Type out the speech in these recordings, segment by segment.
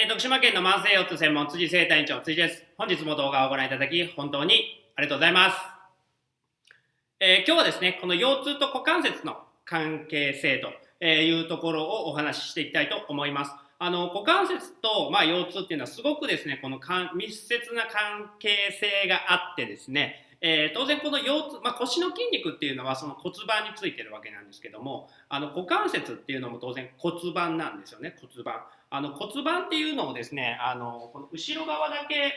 えー、徳島県の慢性腰痛専門辻生体院長辻です。本日も動画をご覧いただき本当にありがとうございます。えー、今日はですね、この腰痛と股関節の関係性というところをお話ししていきたいと思います。あの股関節と、まあ、腰痛っていうのはすごくですね、この密接な関係性があってですね、えー、当然この腰痛、まあ、腰の筋肉っていうのはその骨盤についてるわけなんですけどもあの股関節っていうのも当然骨盤なんですよね骨盤あの骨盤っていうのをですねあのこの後ろ側だけっ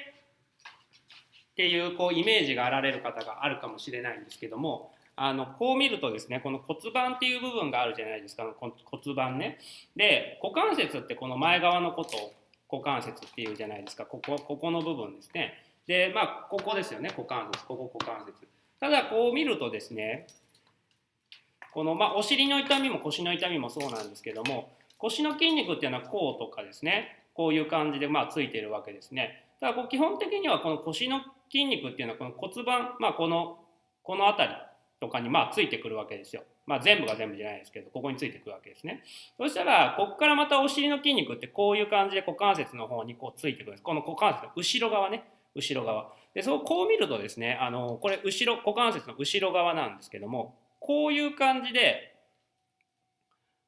ていうこうイメージがあられる方があるかもしれないんですけどもあのこう見るとですねこの骨盤っていう部分があるじゃないですか骨盤ね。で股関節ってこの前側のことを股関節っていうじゃないですか。ここここの部分ですね。で、まあ、ここですよね、股関節、ここ股関節。ただ、こう見るとですね、この、まあ、お尻の痛みも腰の痛みもそうなんですけども、腰の筋肉っていうのはこうとかですね、こういう感じで、まあ、ついてるわけですね。だからこう基本的にはこの腰の筋肉っていうのはこの骨盤、まあ、この、この辺りとかにまあついてくるわけですよ。まあ、全部が全部じゃないですけど、ここについてくるわけですね。そしたら、ここからまたお尻の筋肉ってこういう感じで股関節の方にこうついてくるんです。この股関節の後ろ側ね。後ろ側。で、そう、こう見るとですね、あの、これ、後ろ、股関節の後ろ側なんですけども、こういう感じで、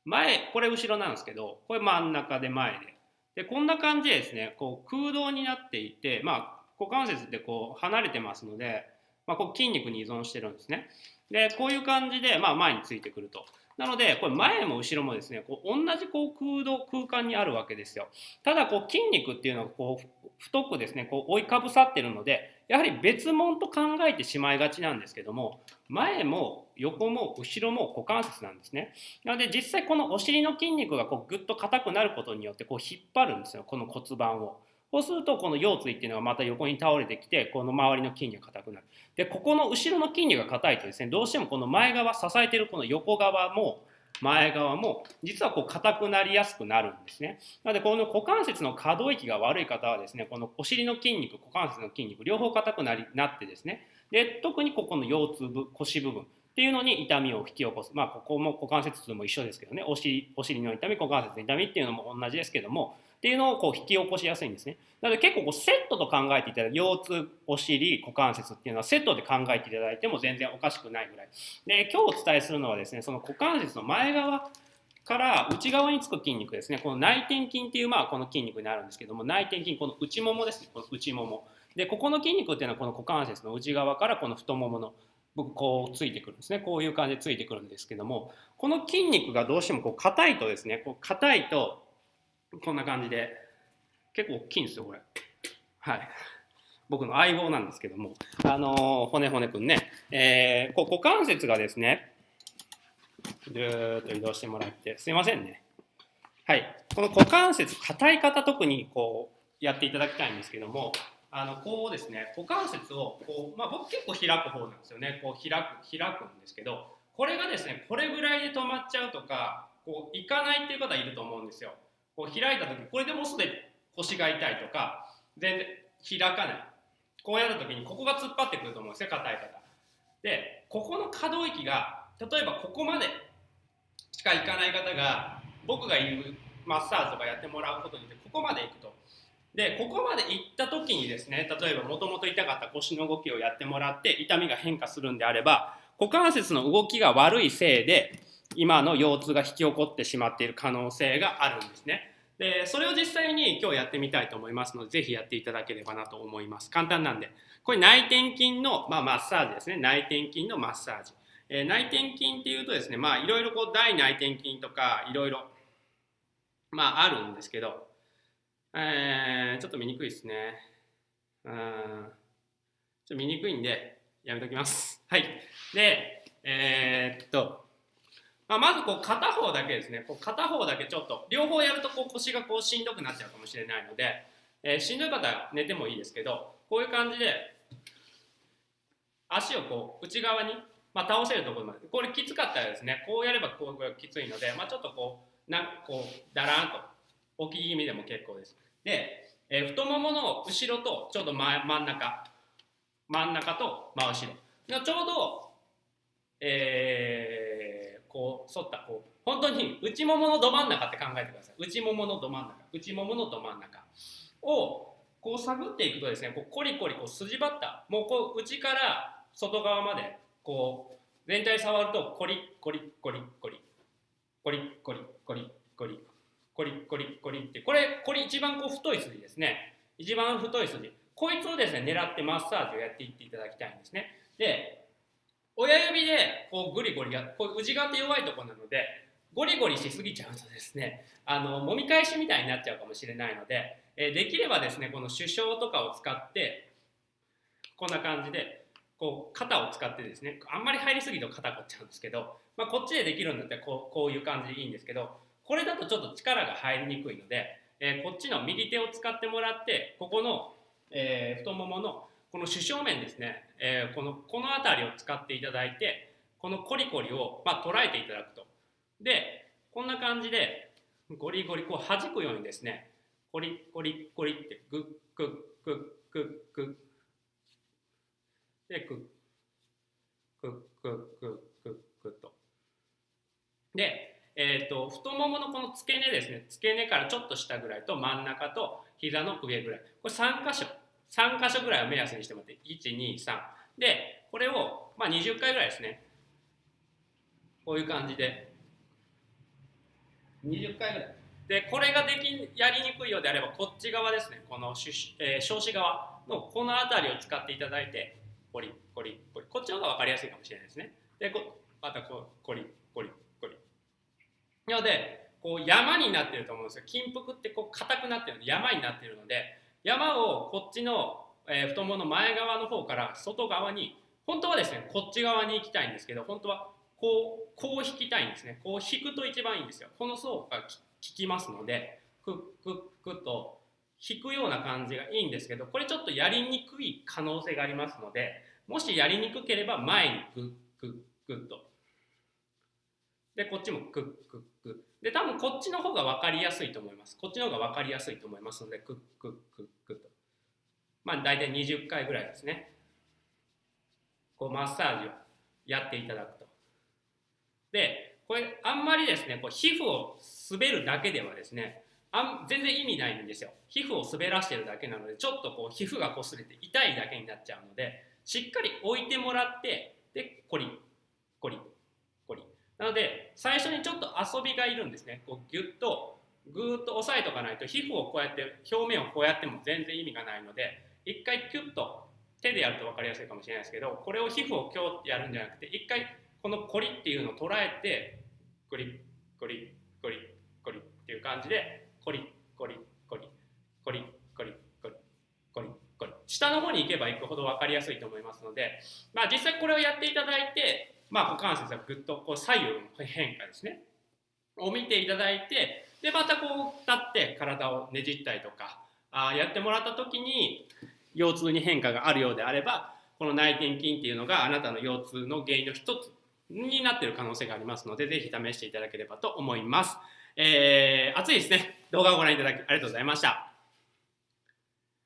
前、これ後ろなんですけど、これ真ん中で前で。で、こんな感じでですね、こう空洞になっていて、まあ、股関節ってこう離れてますので、まあ、こう筋肉に依存してるんですね。で、こういう感じで、まあ、前についてくると。なので、これ前も後ろもですね、こう同じこう空洞、空間にあるわけですよ。ただ、こう筋肉っていうのはこう太くですね、こう覆いかぶさってるので、やはり別物と考えてしまいがちなんですけども、前も横も後ろも股関節なんですね。なので実際このお尻の筋肉がこうぐっと硬くなることによってこう引っ張るんですよ、この骨盤を。そうするとこの腰椎っていうのがまた横に倒れてきてこの周りの筋肉が硬くなる。でここの後ろの筋肉が硬いとですねどうしてもこの前側支えてるこの横側も前側も実はこう硬くなりやすくなるんですね。なのでこの股関節の可動域が悪い方はですねこのお尻の筋肉股関節の筋肉両方硬くなりなってですねで特にここの腰痛部腰部分っていうのに痛みを引き起こす。まあ、ここも股関節痛も一緒ですけどね、お尻お尻の痛み、股関節の痛みっていうのも同じですけども、っていうのをこう引き起こしやすいんですね。なので結構こうセットと考えていただいて、腰痛、お尻、股関節っていうのはセットで考えていただいても全然おかしくないぐらい。で、今日お伝えするのはですね、その股関節の前側から内側につく筋肉ですね、この内転筋っていうまあこの筋肉になるんですけども、内転筋、この内ももですね、この内もも。で、ここの筋肉っていうのはこの股関節の内側からこの太ももの僕こうついてくるんですねこういう感じでついてくるんですけどもこの筋肉がどうしてもこう硬いとですねこう硬いとこんな感じで結構大きいんですよ、これ。はい。僕の相棒なんですけども、あのー、骨骨くんね、えー、こう股関節がですね、ぐーっと移動してもらって、すいませんね。はい。この股関節、硬い方特にこう、やっていただきたいんですけども、あの、こうですね、股関節を、こう、まあ僕結構開く方なんですよね。こう開く、開くんですけど、これがですね、これぐらいで止まっちゃうとか、こう、いかないっていう方いると思うんですよ。こう開いた時、これでもうすでに腰が痛いとか全然開かない。こうやるときにここが突っ張ってくると思うんですよ硬い方。でここの可動域が例えばここまでしか行かない方が僕が言うマッサージとかやってもらうことによってここまで行くと。でここまで行った時にですね例えばもともと痛かった腰の動きをやってもらって痛みが変化するんであれば股関節の動きが悪いせいで今の腰痛が引き起こってしまっている可能性があるんですね。でそれを実際に今日やってみたいと思いますのでぜひやっていただければなと思います。簡単なんで。これ内転筋の、まあ、マッサージですね。内転筋のマッサージ、えー、内転筋っていうとですねまあいろいろこう大内転筋とかいろいろまああるんですけど、えー、ちょっと見にくいですね。うんちょっと見にくいんでやめときます。はい。でえー、っとまあ、まずこう片方だけですね。こう片方だけちょっと両方やるとこう腰がこうしんどくなっちゃうかもしれないので、えー、しんどい方は寝てもいいですけどこういう感じで足をこう内側に、まあ、倒せるところまで。これきつかったらですねこうやればこうきついので、まあ、ちょっとこうなんこうだらんと置き気味でも結構です。で、えー、太ももの後ろとちょうど真真ん中真ん中と真後ろ。ちょうど、えーこう反ったこう本当に内もものど真ん中って考えてください内もものど真ん中内もものど真ん中をこう探っていくとですねこうコリコリこう筋張ったもうこう内から外側までこう全体触るとコリコリコリコリコリコリコリコリコリコリコリってこれこれ一番こう太い筋ですね一番太い筋こいつをですね狙ってマッサージをやっていっていただきたいんですねで親指でこうグリゴリやこう内側って弱いところなのでゴリゴリしすぎちゃうとですねあの揉み返しみたいになっちゃうかもしれないので、えできればですねこの手掌とかを使ってこんな感じでこう肩を使ってですねあんまり入りすぎると肩凝っちゃうんですけど、まあ、こっちでできるんだったらこうこういう感じでいいんですけどこれだとちょっと力が入りにくいので、えー、こっちの右手を使ってもらってここの、えー、太もものこの主正面ですね、えー、このこの辺りを使っていただいてこのコリコリを、まあ、捉えていただくと。でこんな感じでゴリゴリこう弾くようにですねコリコリコリってグッグッグッグッグッ。でグッグッグッグッグッグッと。でえーと、太もものこの付け根ですね付け根からちょっと下ぐらいと真ん中と膝の上ぐらい。これ3箇所。3箇所ぐらいを目安にしてもらって123でこれを、まあ、20回ぐらいですね。こういう感じで。20回ぐらい。でこれができやりにくいようであればこっち側ですね。この、えー、少子側のこの辺りを使っていただいてコリコリコリこっちの方が分かりやすいかもしれないですね。でこまたこうコリコリコリなのでこう山になってると思うんですよ。金服ってこう硬くなってるので山になっているので山をこっちの、えー、太ももの前側の方から外側に本当はですねこっち側に行きたいんですけど本当はこうこう引きたいんですね。こう引くと一番いいんですよ。この層が効きますのでクックックッと引くような感じがいいんですけどこれちょっとやりにくい可能性がありますのでもしやりにくければ前にグッグッグッと。でこっちもクックックで多分こっちの方が分かりやすいと思います。こっちの方が分かりやすいと思いますのでクックックまあ大体20回ぐらいですね。こうマッサージをやっていただくと。でこれあんまりですねこう皮膚を滑るだけではですねあん全然意味ないんですよ。皮膚を滑らしてるだけなのでちょっとこう皮膚が擦れて痛いだけになっちゃうのでしっかり置いてもらってでコリコリコリなので最初にちょっと遊びがいるんですね。こうギュッとぐーっと押さえとかないと皮膚をこうやって表面をこうやっても全然意味がないので一回キュッと手でやると分かりやすいかもしれないですけどこれを皮膚を今日やるんじゃなくて一回このコリっていうのを捉えてコリコリコリコリっていう感じでコリコリコリコリコリコリコリコリ下の方に行けば行くほど分かりやすいと思いますので、まあ、実際これをやっていただいて、まあ、股関節はぐっとこう左右の変化ですねを見ていただいてでまたこう立って体をねじったりとかあやってもらった時に腰痛に変化があるようであればこの内転筋っていうのがあなたの腰痛の原因の一つになってる可能性がありますので、ぜひ試していただければと思います。えー、暑いですね。動画をご覧いただきありがとうございました。